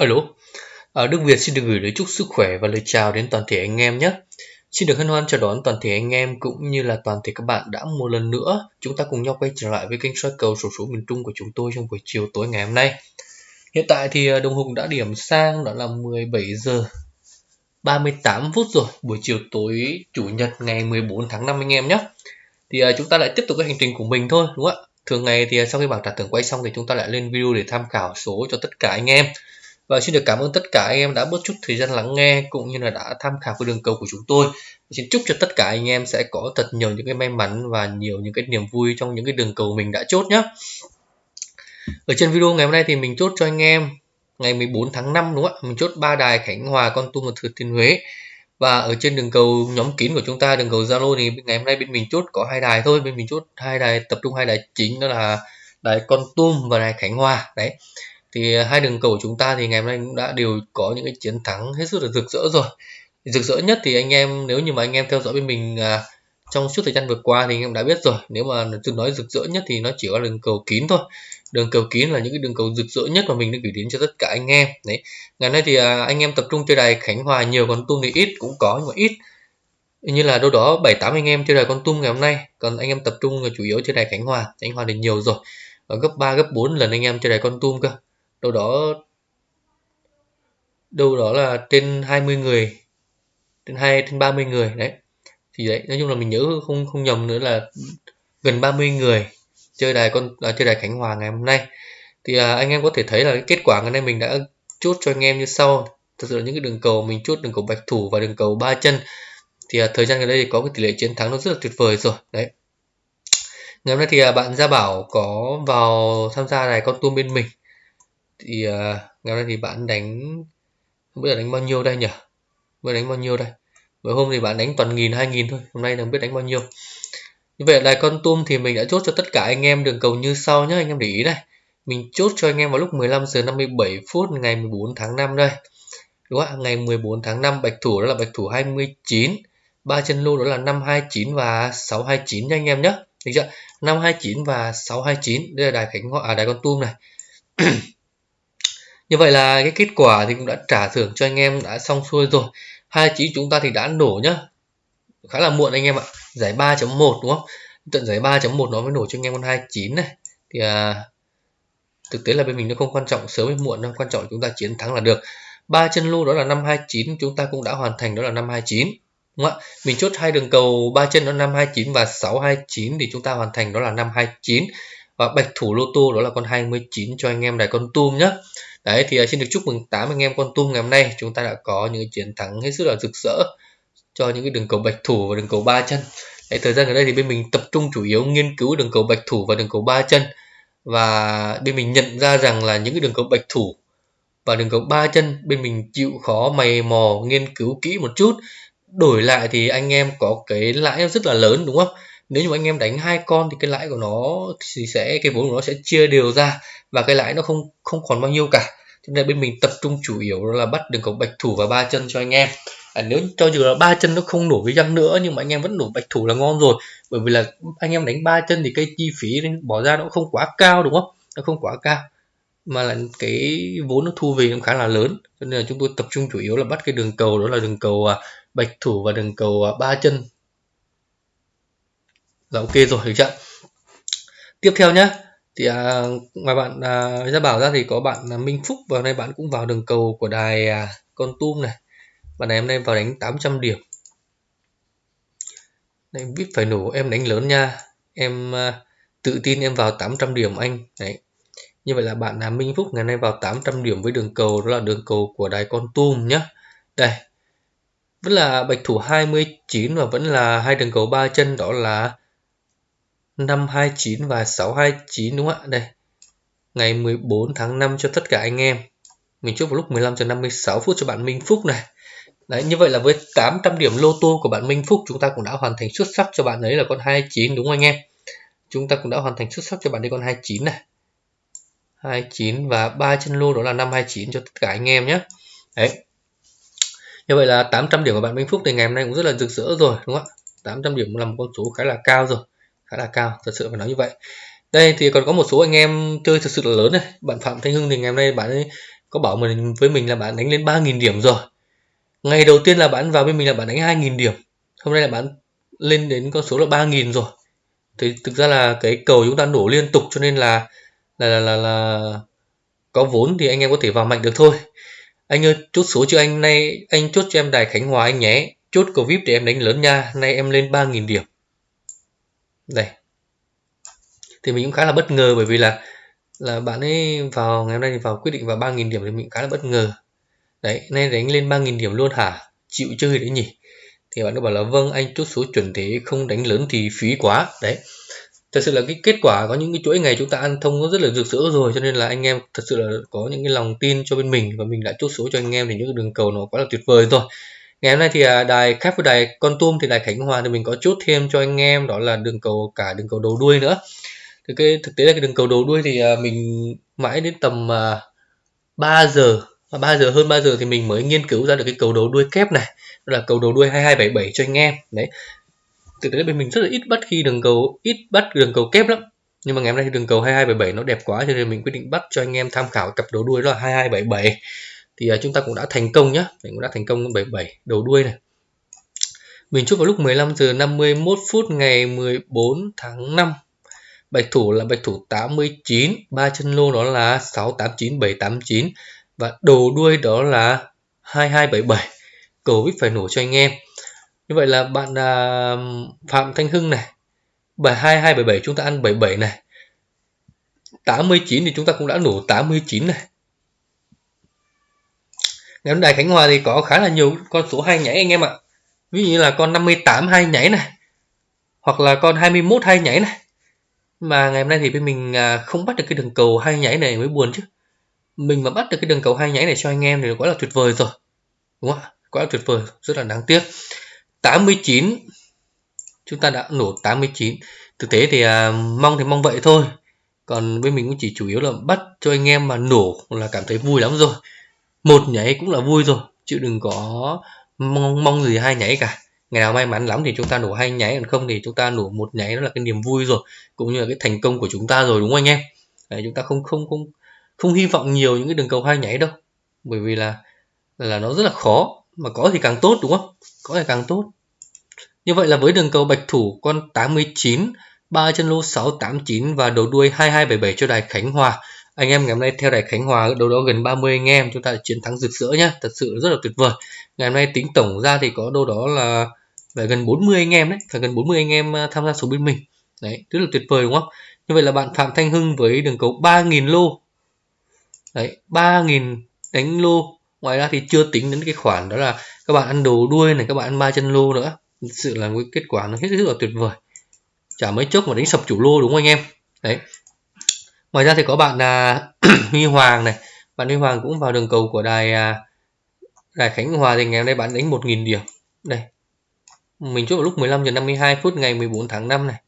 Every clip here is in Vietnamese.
Alo, à, Đức Việt xin được gửi lời chúc sức khỏe và lời chào đến toàn thể anh em nhé. Xin được hân hoan chào đón toàn thể anh em cũng như là toàn thể các bạn đã một lần nữa chúng ta cùng nhau quay trở lại với kênh soi cầu sổ số miền Trung của chúng tôi trong buổi chiều tối ngày hôm nay. Hiện tại thì à, đồng hồ đã điểm sang đó là 17 giờ 38 phút rồi, buổi chiều tối chủ nhật ngày 14 tháng 5 anh em nhé. Thì à, chúng ta lại tiếp tục cái hành trình của mình thôi đúng không ạ? Thường ngày thì à, sau khi bảng trả thưởng quay xong thì chúng ta lại lên video để tham khảo số cho tất cả anh em. Và xin được cảm ơn tất cả anh em đã bớt chút thời gian lắng nghe cũng như là đã tham khảo cái đường cầu của chúng tôi. Xin chúc cho tất cả anh em sẽ có thật nhiều những cái may mắn và nhiều những cái niềm vui trong những cái đường cầu mình đã chốt nhé. Ở trên video ngày hôm nay thì mình chốt cho anh em ngày 14 tháng 5 đúng không ạ? Mình chốt ba đài Khánh Hòa, Con Tum và Thừa Thiên Huế. Và ở trên đường cầu nhóm kín của chúng ta, đường cầu Zalo thì ngày hôm nay bên mình chốt có hai đài thôi, bên mình chốt hai đài tập trung hai đài chính đó là đài Con Tum và đài Khánh Hòa. Đấy thì à, hai đường cầu của chúng ta thì ngày hôm nay cũng đã đều có những cái chiến thắng hết sức là rực rỡ rồi. Rực rỡ nhất thì anh em nếu như mà anh em theo dõi bên mình à, trong suốt thời gian vừa qua thì anh em đã biết rồi. Nếu mà tôi nói rực rỡ nhất thì nó chỉ có đường cầu kín thôi. Đường cầu kín là những cái đường cầu rực rỡ nhất mà mình đã gửi đến cho tất cả anh em. Đấy. Ngày nay thì à, anh em tập trung chơi đài khánh hòa nhiều còn tung thì ít cũng có nhưng mà ít. Như là đâu đó bảy tám anh em chơi đài con tum ngày hôm nay. Còn anh em tập trung là chủ yếu chơi đài khánh hòa. Khánh hòa thì nhiều rồi. Ở gấp 3 gấp 4 lần anh em chơi đài con tum cơ đâu đó đâu đó là trên 20 người trên hai trên 30 người đấy. Thì đấy nói chung là mình nhớ không không nhầm nữa là gần 30 người chơi đài con à, chơi đài Khánh Hòa ngày hôm nay. Thì à, anh em có thể thấy là cái kết quả ngày nay mình đã chốt cho anh em như sau. Thật sự là những cái đường cầu mình chốt đường cầu bạch thủ và đường cầu ba chân. Thì à, thời gian gần đây thì có cái tỷ lệ chiến thắng nó rất là tuyệt vời rồi đấy. Ngày hôm nay thì à, bạn Gia Bảo có vào tham gia đài con tum bên mình thì uh, ngày hôm nay thì bạn đánh không biết là đánh bao nhiêu đây nhỉ? Mới đánh bao nhiêu đây. Bữa hôm thì bạn đánh toàn nghìn hai nghìn thôi hôm nay đừng biết đánh bao nhiêu. Như vậy là con tum thì mình đã chốt cho tất cả anh em đường cầu như sau nhé anh em để ý này. Mình chốt cho anh em vào lúc 15 giờ 57 phút ngày 14 tháng 5 đây. Đúng không ngày 14 tháng 5 bạch thủ đó là bạch thủ 29 ba chân lô đó là 529 và 629 nha anh em nhé được chưa? 529 và 629 đây là đài khánh hòa à, đài con tum này. như vậy là cái kết quả thì cũng đã trả thưởng cho anh em đã xong xuôi rồi. Hai chỉ chúng ta thì đã nổ nhá. Khá là muộn anh em ạ. Giải 3.1 đúng không? Tận giải 3.1 nó mới nổ cho anh em con 29 này. Thì à, thực tế là bên mình nó không quan trọng sớm hay muộn đâu. Quan trọng chúng ta chiến thắng là được. Ba chân lô đó là năm 29 chúng ta cũng đã hoàn thành đó là năm 29 đúng không ạ? Mình chốt hai đường cầu ba chân đó năm 29 và 629 thì chúng ta hoàn thành đó là năm 29 và bạch thủ lô tô đó là con 29 cho anh em đài con tum nhé đấy thì à, xin được chúc mừng tám anh em con tum ngày hôm nay. Chúng ta đã có những chiến thắng hết sức là rực rỡ cho những cái đường cầu bạch thủ và đường cầu ba chân. Đấy, thời gian gần đây thì bên mình tập trung chủ yếu nghiên cứu đường cầu bạch thủ và đường cầu ba chân. Và bên mình nhận ra rằng là những cái đường cầu bạch thủ và đường cầu ba chân bên mình chịu khó mày mò nghiên cứu kỹ một chút. Đổi lại thì anh em có cái lãi rất là lớn đúng không? Nếu như anh em đánh hai con thì cái lãi của nó thì sẽ cái vốn của nó sẽ chia đều ra và cái lãi nó không không còn bao nhiêu cả. Cho nên bên mình tập trung chủ yếu là bắt đường cầu bạch thủ và ba chân cho anh em. À, nếu cho dù là ba chân nó không nổ với răng nữa nhưng mà anh em vẫn nổ bạch thủ là ngon rồi. Bởi vì là anh em đánh ba chân thì cái chi phí bỏ ra nó không quá cao đúng không? Nó không quá cao. Mà là cái vốn nó thu về nó khá là lớn. Cho nên là chúng tôi tập trung chủ yếu là bắt cái đường cầu đó là đường cầu à, bạch thủ và đường cầu à, ba chân là ok rồi được chưa? Tiếp theo nhé thì à, ngoài bạn à, ra bảo ra thì có bạn à, Minh Phúc và hôm nay bạn cũng vào đường cầu của đài à, con tum này. Bạn này hôm nay vào đánh 800 điểm. Đấy, biết phải nổ em đánh lớn nha. Em à, tự tin em vào 800 điểm anh. Đấy. Như vậy là bạn là Minh Phúc ngày nay vào 800 điểm với đường cầu đó là đường cầu của đài con tum nhé đây. Vẫn là bạch thủ 29 và vẫn là hai đường cầu ba chân đó là 529 và 629 đúng không ạ? Đây. Ngày 14 tháng 5 cho tất cả anh em. Mình chúc vào lúc 15 giờ 56 phút cho bạn Minh Phúc này. Đấy, như vậy là với 800 điểm lô tô của bạn Minh Phúc chúng ta cũng đã hoàn thành xuất sắc cho bạn ấy là con 29 đúng không anh em? Chúng ta cũng đã hoàn thành xuất sắc cho bạn ấy con 29 này. 29 và ba chân lô đó là 529 cho tất cả anh em nhé. Đấy. Như vậy là 800 điểm của bạn Minh Phúc thì ngày hôm nay cũng rất là rực rỡ rồi đúng không ạ? 800 điểm là một con số khá là cao rồi khá là cao thật sự phải nói như vậy. Đây thì còn có một số anh em chơi thực sự là lớn này. Bạn phạm thanh hưng thì ngày hôm nay bạn ấy có bảo mình với mình là bạn đánh lên 3.000 điểm rồi. Ngày đầu tiên là bạn vào bên mình là bạn đánh 2.000 điểm. Hôm nay là bạn lên đến con số là 3.000 rồi. Thì thực ra là cái cầu chúng ta nổ liên tục cho nên là là là là, là có vốn thì anh em có thể vào mạnh được thôi. Anh ơi chốt số cho anh nay anh chốt cho em đài khánh hòa anh nhé. Chốt cầu vip để em đánh lớn nha. Nay em lên 3.000 điểm đây. Thì mình cũng khá là bất ngờ bởi vì là là bạn ấy vào, ngày hôm nay thì vào quyết định vào 3.000 điểm thì mình khá là bất ngờ. Đấy, nay đánh lên 3.000 điểm luôn hả? Chịu chơi đấy nhỉ? Thì bạn ấy bảo là vâng anh chốt số chuẩn thế, không đánh lớn thì phí quá. Đấy. Thật sự là cái kết quả có những cái chuỗi ngày chúng ta ăn thông nó rất là rực rỡ rồi, cho nên là anh em thật sự là có những cái lòng tin cho bên mình và mình đã chốt số cho anh em thì những cái đường cầu nó quá là tuyệt vời rồi ngày hôm nay thì à, đài khác với đài con tum thì đài khánh hòa thì mình có chốt thêm cho anh em, đó là đường cầu, cả đường cầu đầu đuôi nữa. Thì cái, thực tế là cái đường cầu đầu đuôi thì à, mình mãi đến tầm à, 3 giờ 3 giờ, hơn 3 giờ thì mình mới nghiên cứu ra được cái cầu đầu đuôi kép này. Đó là cầu đầu đuôi 2277 cho anh em. Đấy. Thực tế bên mình rất là ít bắt khi đường cầu, ít bắt đường cầu kép lắm. Nhưng mà ngày hôm nay thì đường cầu 2277 nó đẹp quá cho nên mình quyết định bắt cho anh em tham khảo cặp đầu đuôi đó là 2277 thì à, chúng ta cũng đã thành công nhá. Mình cũng đã thành công 77 đầu đuôi này. Mình chốt vào lúc 15 giờ 51 phút ngày 14 tháng 5 bạch thủ là bạch thủ 89 ba chân lô đó là 689 789 và đầu đuôi đó là 2277 cầu vip phải nổ cho anh em. Như vậy là bạn à, Phạm Thanh Hưng này 2277 chúng ta ăn 77 này. 89 thì chúng ta cũng đã nổ 89 này ngày hôm nay Khánh Hòa thì có khá là nhiều con số hai nhảy anh em ạ. Ví dụ như là con 58 hai nhảy này hoặc là con 21 hai nhảy này. Mà ngày hôm nay thì bên mình à, không bắt được cái đường cầu hai nhảy này mới buồn chứ. Mình mà bắt được cái đường cầu hai nhảy này cho anh em thì quá là tuyệt vời rồi. Đúng không ạ? Quá là tuyệt vời rất là đáng tiếc. 89 chúng ta đã nổ 89 thực tế thì à, mong thì mong vậy thôi. Còn bên mình cũng chỉ chủ yếu là bắt cho anh em mà nổ là cảm thấy vui lắm rồi một nhảy cũng là vui rồi chứ đừng có mong mong gì hai nhảy cả. Ngày nào may mắn lắm thì chúng ta nổ hai nháy còn không thì chúng ta nổ một nháy đó là cái niềm vui rồi cũng như là cái thành công của chúng ta rồi đúng không anh em? Đấy, chúng ta không không không không hy vọng nhiều những cái đường cầu hai nháy đâu bởi vì là là nó rất là khó mà có thì càng tốt đúng không? Có thì càng tốt. Như vậy là với đường cầu bạch thủ con 89 ba chân lô 689 và đầu đuôi 2277 cho đài Khánh Hòa anh em ngày hôm nay theo đài Khánh Hòa đâu đó gần 30 anh em, chúng ta chiến thắng rực rỡ nhá, thật sự rất là tuyệt vời. Ngày hôm nay tính tổng ra thì có đâu đó là phải gần 40 anh em đấy, phải gần 40 anh em à, tham gia số bên mình. Đấy, rất là tuyệt vời đúng không? Như vậy là bạn Phạm Thanh Hưng với đường cầu 3.000 lô. Đấy 3.000 đánh lô. Ngoài ra thì chưa tính đến cái khoản đó là các bạn ăn đồ đuôi này, các bạn ăn ba chân lô nữa. Thực sự là cái kết quả nó hết sức là tuyệt vời. Chả mấy chốc mà đánh sập chủ lô đúng không anh em? Đấy ngoài ra thì có bạn là Huy Hoàng này. Bạn Huy Hoàng cũng vào đường cầu của đài à, đài Khánh Hòa thì ngày hôm nay bạn đánh 1.000 điểm. Đây. Mình chốt vào lúc 15 giờ 52 phút ngày 14 tháng 5 này.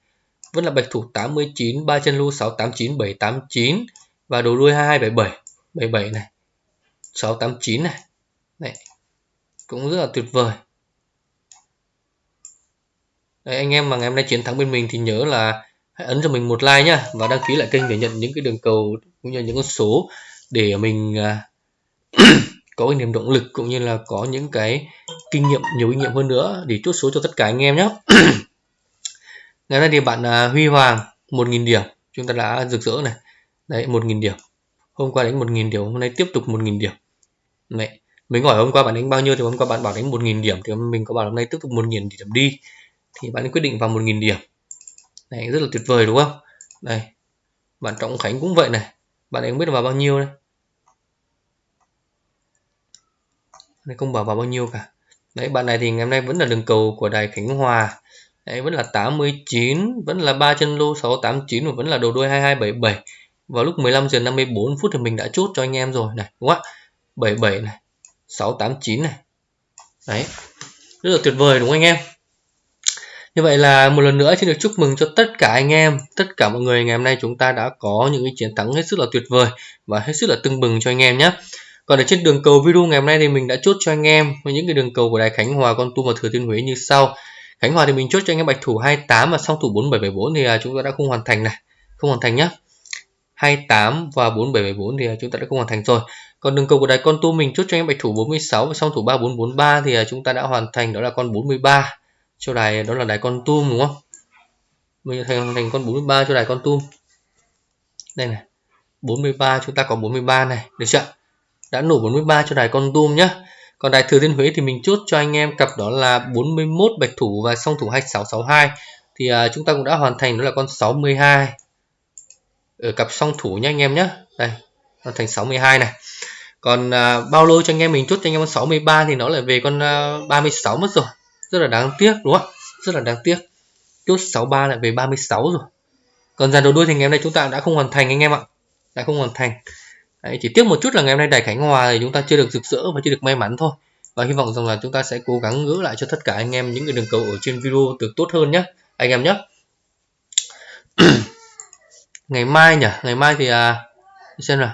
Vẫn là bạch thủ 89 ba chân lưu 689 789 và đồ đuôi 2277 77 này. 689 này. Này. Cũng rất là tuyệt vời. Đấy, anh em mà ngày hôm nay chiến thắng bên mình thì nhớ là hãy ấn cho mình một like nhá và đăng ký lại kênh để nhận những cái đường cầu cũng như những con số để mình à, có cái niềm động lực cũng như là có những cái kinh nghiệm nhiều kinh nghiệm hơn nữa để chốt số cho tất cả anh em nhé ngày nay thì bạn à, Huy Hoàng 1.000 điểm. Chúng ta đã rực rỡ này. Đấy 1.000 điểm. Hôm qua đánh 1.000 điểm hôm nay tiếp tục 1.000 điểm. Mẹ, mình hỏi hôm qua bạn đánh bao nhiêu thì hôm qua bạn bảo đánh 1.000 điểm. Thì mình có bảo hôm nay tiếp tục 1.000 điểm đi. Thì bạn quyết định vào 1.000 điểm. Đấy, rất là tuyệt vời đúng không? Đây bạn Trọng Khánh cũng vậy này. Bạn ấy không biết vào bao nhiêu đây? Này không bảo vào bao nhiêu cả. Đấy bạn này thì ngày hôm nay vẫn là đường cầu của đài Khánh Hòa. Đấy vẫn là 89 vẫn là ba chân lô 689 và vẫn là đầu đuôi 2277 vào lúc 15 giờ 54 phút thì mình đã chốt cho anh em rồi này đúng không ạ? 77 này 689 này. Đấy rất là tuyệt vời đúng không anh em? Như vậy là một lần nữa xin được chúc mừng cho tất cả anh em, tất cả mọi người ngày hôm nay chúng ta đã có những cái chiến thắng hết sức là tuyệt vời và hết sức là tưng bừng cho anh em nhé. Còn ở trên đường cầu video ngày hôm nay thì mình đã chốt cho anh em với những cái đường cầu của Đài Khánh Hòa, Con Tum và Thừa Thiên Huế như sau. Khánh Hòa thì mình chốt cho anh em bạch thủ 28 và song thủ 4774 thì à, chúng ta đã không hoàn thành này, không hoàn thành nhá. 28 và 4774 thì à, chúng ta đã không hoàn thành rồi còn đường cầu của đài con tu mình chốt cho anh em bạch thủ 46 và song thủ 3443 thì à, chúng ta đã hoàn thành đó là con 43 cho đài đó là đài con tum đúng không? Mình thành thành con 43 cho đài con tum. Đây này 43 chúng ta có 43 này được chưa? Đã nổ 43 cho đài con tum nhá. Còn đài thừa thiên huế thì mình chốt cho anh em cặp đó là 41 bạch thủ và song thủ 2662 thì uh, chúng ta cũng đã hoàn thành đó là con 62 ở cặp song thủ nhé anh em nhé đây hoàn thành 62 này. Còn uh, bao lô cho anh em mình chốt cho anh em con 63 thì nó lại về con à, uh, 36 mất rồi rất là đáng tiếc đúng không? Rất là đáng tiếc. Chốt 63 lại về 36 rồi. Còn dàn đầu đuôi thì ngày hôm nay chúng ta đã không hoàn thành anh em ạ. Đã không hoàn thành. Đấy, chỉ tiếc một chút là ngày hôm nay đài Khánh Hòa thì chúng ta chưa được rực rỡ và chưa được may mắn thôi. Và hy vọng rằng là chúng ta sẽ cố gắng gỡ lại cho tất cả anh em những cái đường cầu ở trên video được tốt hơn nhé anh em nhé ngày mai nhỉ? Ngày mai thì à, xem nào.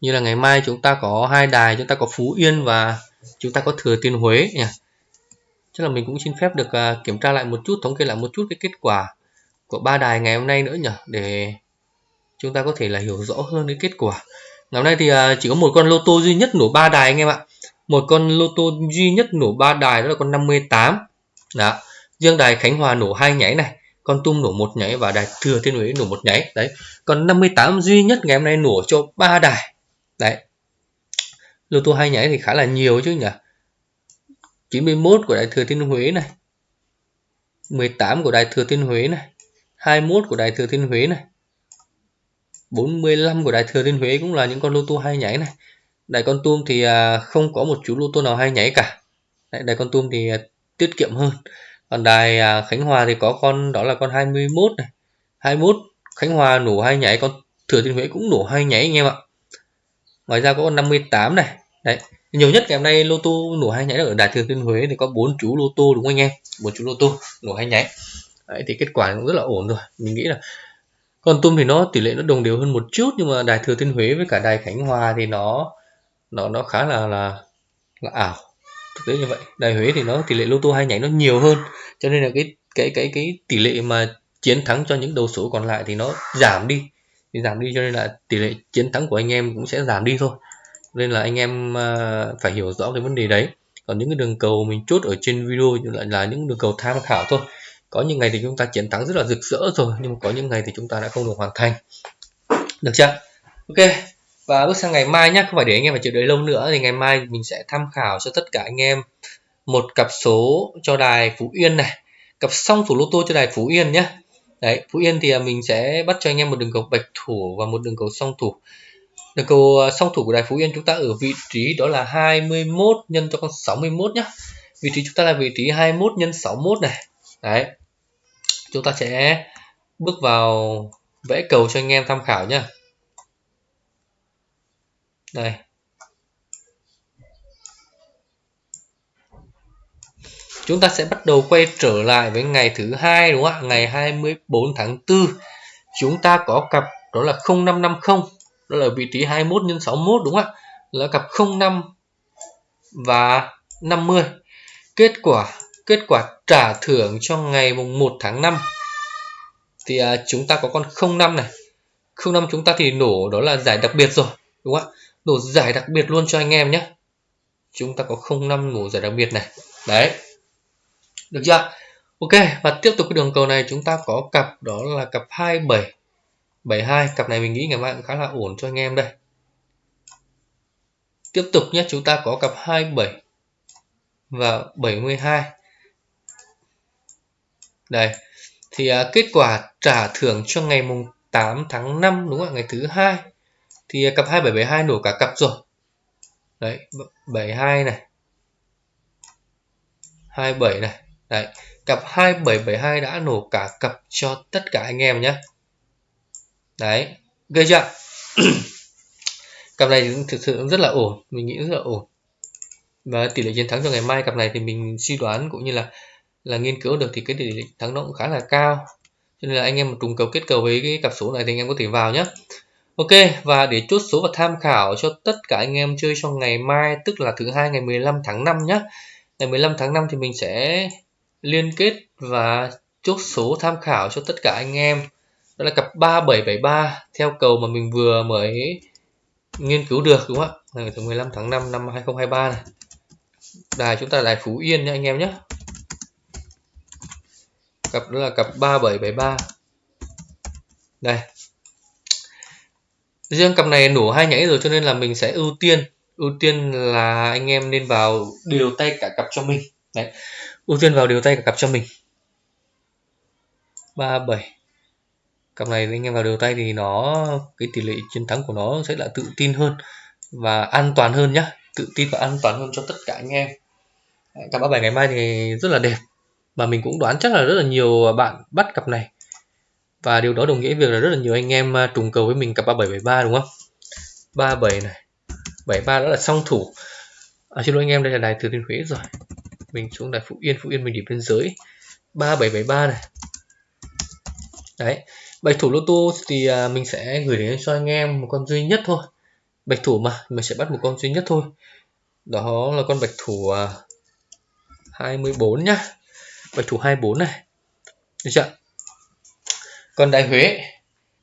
Như là ngày mai chúng ta có hai đài chúng ta có Phú Yên và chúng ta có Thừa Thiên Huế nhỉ? Chắc là mình cũng xin phép được à, kiểm tra lại một chút, thống kê lại một chút cái kết quả của ba đài ngày hôm nay nữa nhỉ? Để chúng ta có thể là hiểu rõ hơn cái kết quả. Ngày hôm nay thì à, chỉ có một con lô tô duy nhất nổ ba đài anh em ạ. Một con lô tô duy nhất nổ ba đài, đó là con 58 đó. Riêng đài Khánh Hòa nổ hai nhảy này, con tum nổ một nhảy và đài thừa thiên huế nổ một nhảy. Đấy. Còn 58 duy nhất ngày hôm nay nổ cho ba đài. Đấy. Lô tô hai nhảy thì khá là nhiều chứ nhỉ? 91 của đài thừa thiên huế này 18 của đài thừa thiên huế này 21 của đài thừa thiên huế này 45 của đài thừa thiên huế cũng là những con lô tô hay nhảy này. Đài con tum thì à, không có một chú lô tô nào hay nhảy cả. Đài con tum thì à, tiết kiệm hơn. Còn đài à, Khánh Hòa thì có con, đó là con 21 này. 21 Khánh Hòa nổ hai nhảy, con Thừa Thiên Huế cũng nổ hai nhảy anh em ạ. Ngoài ra có con 58 này. Đấy nhiều nhất ngày hôm nay lô tô nổ hai nháy ở đài Thừa Thiên Huế thì có bốn chú lô tô đúng không anh em? Bốn chú lô tô nổ hai nháy đấy, thì kết quả cũng rất là ổn rồi. Mình nghĩ là con tum thì nó tỷ lệ nó đồng đều hơn một chút nhưng mà đài Thừa Thiên Huế với cả đài Khánh Hòa thì nó nó nó khá là là là ảo. Thực tế như vậy đài huế thì nó tỷ lệ lô tô hai nhánh nó nhiều hơn cho nên là cái cái cái cái tỷ lệ mà chiến thắng cho những đầu số còn lại thì nó giảm đi. Thì giảm đi cho nên là tỷ lệ chiến thắng của anh em cũng sẽ giảm đi thôi nên là anh em ờ, phải hiểu rõ cái vấn đề đấy. Còn những cái đường cầu mình chốt ở trên video lại là những đường cầu tham khảo thôi. Có những ngày thì chúng ta chiến thắng rất là rực rỡ rồi, nhưng mà có những ngày thì chúng ta đã không được hoàn thành. Được chưa? Ok. Và bước sang ngày mai nhé không phải để anh em phải chờ đợi lâu nữa, thì ngày mai mình sẽ tham khảo cho tất cả anh em một cặp số cho đài Phú Yên này. Cặp song thủ lô tô cho đài Phú Yên nhé đấy, Phú Yên thì à, mình sẽ bắt cho anh em một đường cầu bạch thủ và một đường cầu song thủ. Được cầu ờ, song thủ của đài Phú Yên chúng ta ở vị trí đó là 21 nhân cho con 61 nhá. vị trí chúng ta là vị trí 21 nhân 61 này. Đấy. Chúng ta sẽ bước vào vẽ cầu cho anh em tham khảo nhá. đây. Chúng ta sẽ bắt đầu quay trở lại với ngày thứ hai đúng không ạ? Ngày 24 tháng 4 chúng ta có cặp đó là 0550 đó là vị trí 21 nhân 61 đúng không ạ? Là cặp 05 và 50 kết quả kết quả trả thưởng cho ngày mùng 1 tháng 5 thì à, chúng ta có con 05 này. 05 chúng ta thì nổ đó là giải đặc biệt rồi đúng không ạ? Nổ giải đặc biệt luôn cho anh em nhé. Chúng ta có 05 nổ giải đặc biệt này. Đấy. Được chưa ok và tiếp tục cái đường cầu này chúng ta có cặp đó là cặp 27 72 cặp này mình nghĩ ngày mai cũng khá là ổn cho anh em đây. Tiếp tục nhé chúng ta có cặp 27 và 72 đây thì à, kết quả trả thưởng cho ngày mùng 8 tháng 5 đúng không ạ? Ngày thứ hai. Thì à, cặp 2772 nổ cả cặp rồi. Đấy 72 này. 27 này. Đấy cặp 2772 đã nổ cả cặp cho tất cả anh em nhé đấy gây chưa? Cặp này thực sự rất là ổn, mình nghĩ rất là ổn. Và tỷ lệ chiến thắng cho ngày mai cặp này thì mình suy đoán cũng như là là nghiên cứu được thì cái tỷ lệ thắng nó cũng khá là cao. Cho nên là anh em trùng cầu kết cầu với cái cặp số này thì anh em có thể vào nhé Ok, và để chốt số và tham khảo cho tất cả anh em chơi trong ngày mai, tức là thứ hai ngày 15 tháng 5 nhé. Ngày 15 tháng 5 thì mình sẽ liên kết và chốt số tham khảo cho tất cả anh em đó là cặp 3773 theo cầu mà mình vừa mới nghiên cứu được, đúng không ạ? Ngày 15 tháng 5 năm 2023 này. Đài chúng ta là đài Phú Yên nha anh em nhé. Cặp đó là cặp 3773 đây. Riêng cặp này nổ hai nhảy rồi cho nên là mình sẽ ưu tiên ưu tiên là anh em nên vào điều tay cả cặp cho mình. Đấy. Ưu tiên vào điều tay cả cặp cho mình. 37 cặp này anh em vào điều tay thì nó cái tỷ lệ chiến thắng của nó sẽ là tự tin hơn và an toàn hơn nhá. Tự tin và an toàn hơn cho tất cả anh em. Cặp 37 ngày mai thì rất là đẹp và mình cũng đoán chắc là rất là nhiều bạn bắt cặp này. Và điều đó đồng nghĩa việc là rất là nhiều anh em à, trùng cầu với mình cặp 3773 đúng không? 37 này 73 đó là song thủ. À, xin lỗi anh em đây là đài thừa thiên huế rồi. Mình xuống đài phú yên phú yên mình điểm biên giới. 3773 này. Đấy bạch thủ lô tô thì à, mình sẽ gửi đến cho anh em một con duy nhất thôi. Bạch thủ mà, mình sẽ bắt một con duy nhất thôi. Đó là con bạch thủ à, 24 nhá. Bạch thủ 24 này. Được chưa? Còn đại huế.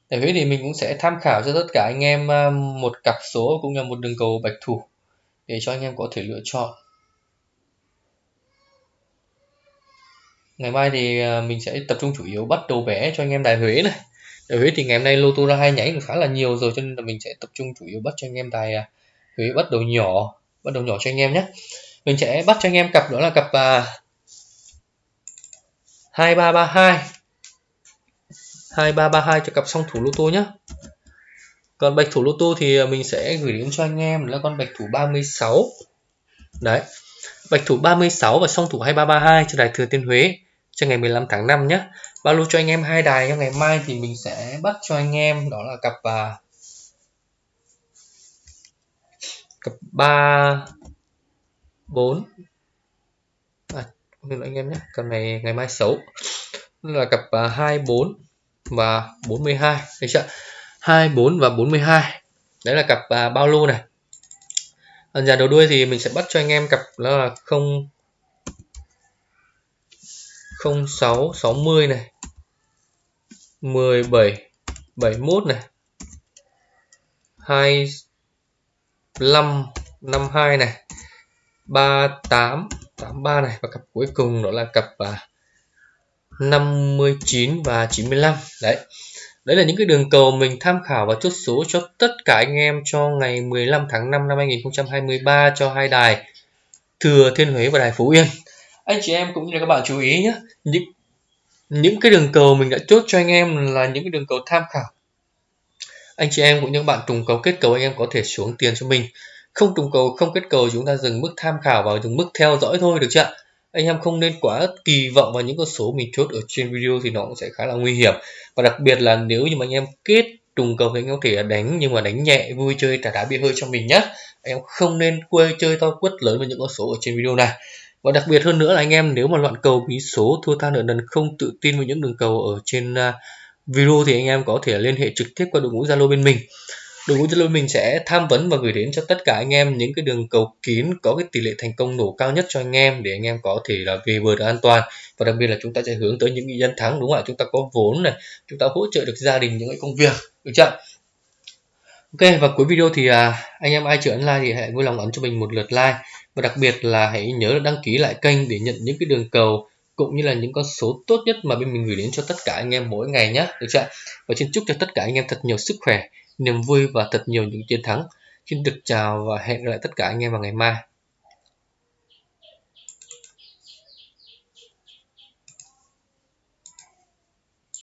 Đại huế thì mình cũng sẽ tham khảo cho tất cả anh em à, một cặp số cũng như một đường cầu bạch thủ để cho anh em có thể lựa chọn. Ngày mai thì ờ, mình sẽ tập trung chủ yếu bắt đầu bé cho anh em đài huế này. Đài huế thì ngày hôm nay lô tô ra hai nhảy khá là nhiều rồi, cho nên là mình sẽ tập trung chủ yếu bắt cho anh em đài à, huế bắt đầu nhỏ, bắt đầu nhỏ cho anh em nhé. Mình sẽ bắt cho anh em cặp, đó là cặp à, hai ba ba hai. hai ba ba hai cho cặp song thủ lô tô nhé. Còn bạch thủ lô tô thì à, mình sẽ gửi đến cho anh em là con bạch thủ 36 đấy, bạch thủ 36 và song thủ 2332 cho đài thừa thiên huế cho ngày 15 tháng 5 nhé. Ba lô cho anh em hai đài trong ngày mai thì mình sẽ bắt cho anh em đó là cặp uh, cặp 3 4 à, lỗi anh em nhé cặp này ngày mai xấu. Là cặp à, uh, 24 và 42 được chưa? 24 và 42 đấy là cặp à, uh, bao lô này. Ở nhà đầu đuôi thì mình sẽ bắt cho anh em cặp là 0 06 60 này 17 71 này 25 52 này 38 83 này và cặp cuối cùng đó là cặp à, 59 và 95 đấy Đấy là những cái đường cầu mình tham khảo và chốt số cho tất cả anh em cho ngày 15 tháng 5 năm 2023 cho hai đài Thừa Thiên Huế và đài Phú Yên. Anh chị em cũng như là các bạn chú ý nhé, những những cái đường cầu mình đã chốt cho anh em là những cái đường cầu tham khảo. Anh chị em cũng như các bạn trùng cầu kết cầu anh em có thể xuống tiền cho mình. Không trùng cầu không kết cầu chúng ta dừng mức tham khảo và dừng mức theo dõi thôi được chưa? anh em không nên quá kỳ vọng vào những con số mình chốt ở trên video thì nó cũng sẽ khá là nguy hiểm và đặc biệt là nếu như mà anh em kết trùng cầu thì anh em có thể đánh nhưng mà đánh nhẹ vui chơi trả đá bia hơi cho mình nhé anh em không nên quê chơi to quất lớn với những con số ở trên video này và đặc biệt hơn nữa là anh em nếu mà loạn cầu bí số thua tha nợ nần không tự tin với những đường cầu ở trên à, video thì anh em có thể liên hệ trực tiếp qua đội ngũ zalo bên mình. Đội ngũ Zalo mình sẽ tham vấn và gửi đến cho tất cả anh em những cái đường cầu kín có cái tỷ lệ thành công nổ cao nhất cho anh em để anh em có thể là về bờ được an toàn. Và đặc biệt là chúng ta sẽ hướng tới những nhân thắng đúng không ạ? Chúng ta có vốn này chúng ta hỗ trợ được gia đình những cái công việc được chưa Ok và cuối video thì à, anh em ai chưa ấn like thì hãy vui lòng ấn cho mình một lượt like và đặc biệt là hãy nhớ đăng ký lại kênh để nhận những cái đường cầu cũng như là những con số tốt nhất mà bên mình gửi đến cho tất cả anh em mỗi ngày nhé được chưa và xin chúc cho tất cả anh em thật nhiều sức khỏe, niềm vui và thật nhiều những chiến thắng. Xin được chào và hẹn gặp lại tất cả anh em vào ngày mai.